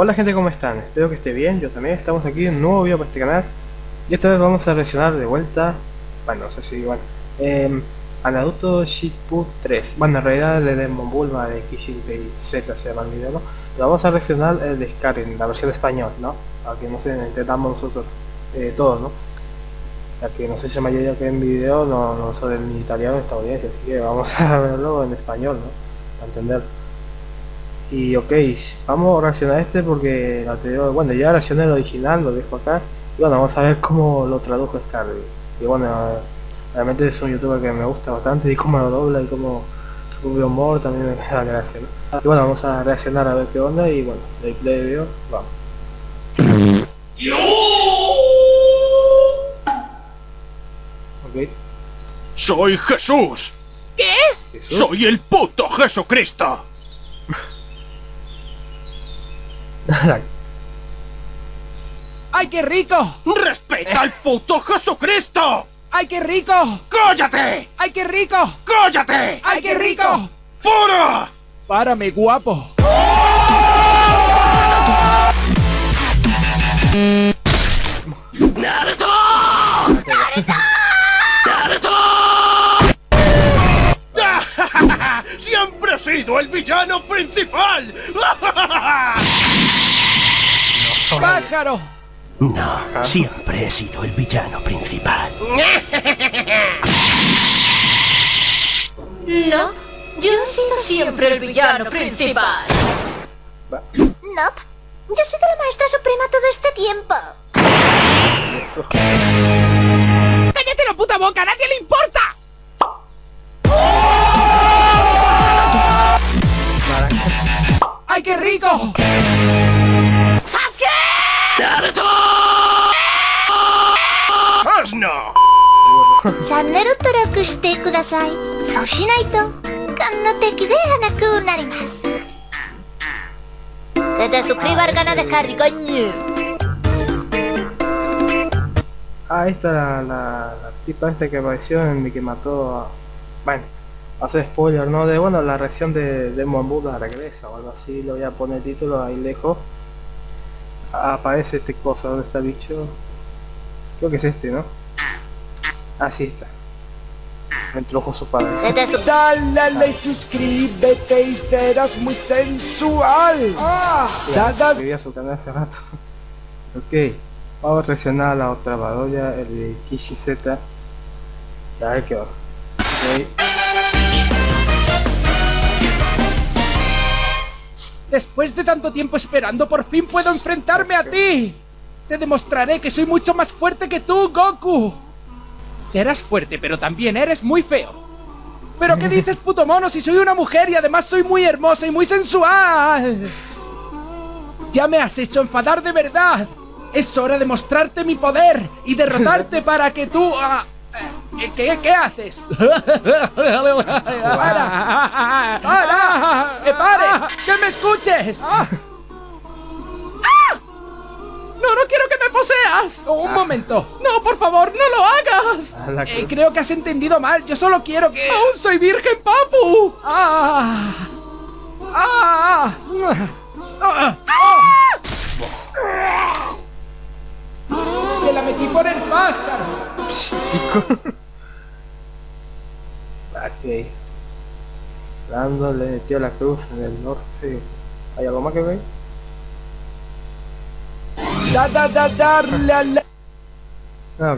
Hola gente, ¿cómo están? Espero que esté bien, yo también. Estamos aquí en un nuevo video para este canal. Y esta vez vamos a reaccionar de vuelta, bueno, no sé si igual, eh, a Naruto Shitput 3. Bueno, en realidad el de Demon Bulma de Kishin Z se llama el video, ¿no? Vamos a reaccionar el de Skyrim, la versión español, ¿no? Aunque no sé, intentamos nosotros eh, todos, ¿no? Ya que no sé si la mayoría que en video no, no son ni italiano ni estadounidense, así que vamos a verlo en español, ¿no? Para entender. Y ok, vamos a reaccionar a este porque anterior, bueno ya reaccioné el original, lo dejo acá. Y bueno, vamos a ver cómo lo tradujo Scarby. Y bueno, realmente es un youtuber que me gusta bastante y cómo lo dobla y cómo su humor también me da gracia. ¿no? Y bueno, vamos a reaccionar a ver qué onda y bueno, de play video, vamos. Ok. ¡Soy Jesús! ¿Qué? ¿Jesús? ¡Soy el puto Jesucristo! ¡Ay, qué rico! ¡Respeta al puto Jesucristo! ¡Ay, qué rico! ¡Cállate! ¡Ay, qué rico! ¡Cállate! ¡Ay, qué rico! ¡Fuera! Párame, guapo. ¡Siempre he sido el villano principal! ¡Pájaro! No, siempre he sido el villano principal. No, yo he sido siempre el villano principal. Nope. Yo soy la maestra suprema todo este tiempo. ¡Cállate la puta boca! ¡A nadie le importa! ¡Ay, qué rico! チャンネル登録してください。そうしないと、この敵ではなくなります。 Que te suscriba al canal de Carly, coño. Ah, ahí está la, la, la tipa esta que apareció en el que mató a... Bueno, hace spoiler, ¿no? De, bueno, la reacción de Demon Buddha regresa o algo así, lo voy a poner el título ahí lejos. Ah, aparece este cosa, ¿dónde está el bicho? Creo que es este, ¿no? Ah, sí está. Me introdujo su padre. Dale y suscríbete y serás muy sensual. Da- Escribí su canal hace rato. ok, vamos a reaccionar a la otra badoya, el de Kishi Z. Y a ver qué va. Ok. Después de tanto tiempo esperando, por fin puedo enfrentarme a ti. Te demostraré que soy mucho más fuerte que tú, Goku. Serás fuerte, pero también eres muy feo. ¿Pero qué dices, puto mono, si soy una mujer y además soy muy hermosa y muy sensual? Ya me has hecho enfadar de verdad. Es hora de mostrarte mi poder y derrotarte para que tú... ah, eh, ¿Qué, ¿Qué haces? ¡Para! ¡Para! ¡Que pare! ¡Que me escuches! ¡Ah! ¡No, no quiero que me poseas! Un momento. No, por favor, no lo hagas. Eh, creo que has entendido mal. Yo solo quiero que... ¡Aún soy virgen, papu! ¡Ah! ¡Ah! ¡Ah! ¡Ah! Se la metí por el pájaro. ok. Lando le metió la cruz en el norte. ¿Hay algo más que ver? Da, da, da, darle a la... Ah,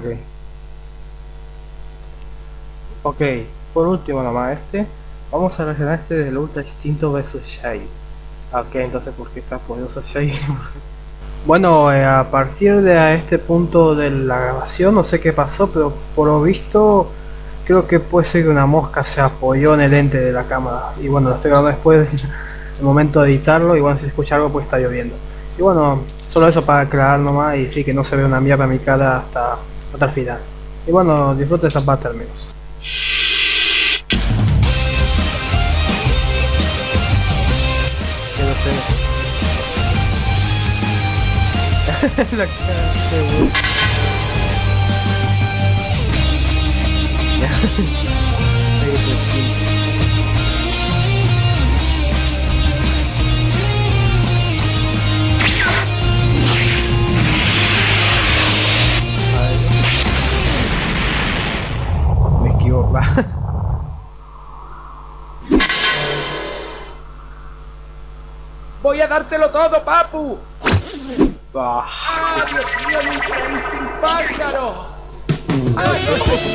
ok. Por último nomás este. Vamos a reaccionar este del Ultra Instinto vs Shai. Ok, entonces ¿por qué está poderoso Shai? bueno, eh, a partir de este punto de la grabación, no sé qué pasó, pero por lo visto creo que puede ser que una mosca se apoyó en el lente de la cámara. Y bueno, lo estoy grabando después del momento de editarlo y bueno, si escucha algo pues está lloviendo. Y bueno, solo eso para aclarar nomás y sí que no se ve una mierda en mi cara hasta, hasta el final. Y bueno, disfrute esa parte al menos. La cara de Voy a dártelo todo, papu. Ah, ¡Ah, Dios mío, el Ultra Instinct pájaro! ¡Ay,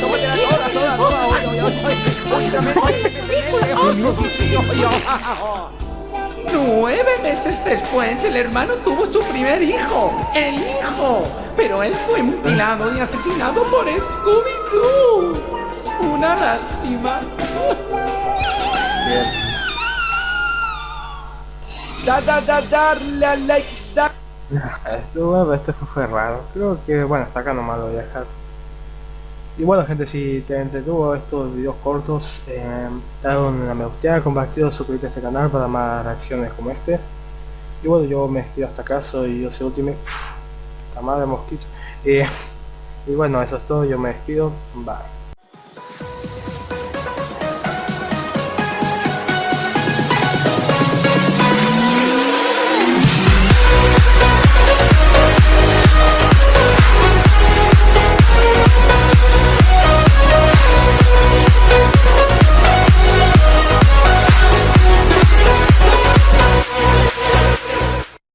tómatela toda, toda, toda! ¡Oye, oye, oye! ¡Ultramente, Nueve meses después, el hermano tuvo su primer hijo, el hijo. Pero él fue mutilado y asesinado por Scooby-Doo. Una lástima. bien. Da, da, da, dar, la, like, da. Esto, este fue, raro. Creo que, bueno, hasta acá nomás lo voy a dejar. Y bueno, gente, si te entretuvo estos videos cortos, eh, dale una me gusta, compartido, suscríbete a este canal para más reacciones como este. Y bueno, yo me despido hasta acá, soy yo soy Ultimate. La madre mosquito. Eh, y bueno, eso es todo, yo me despido. Bye.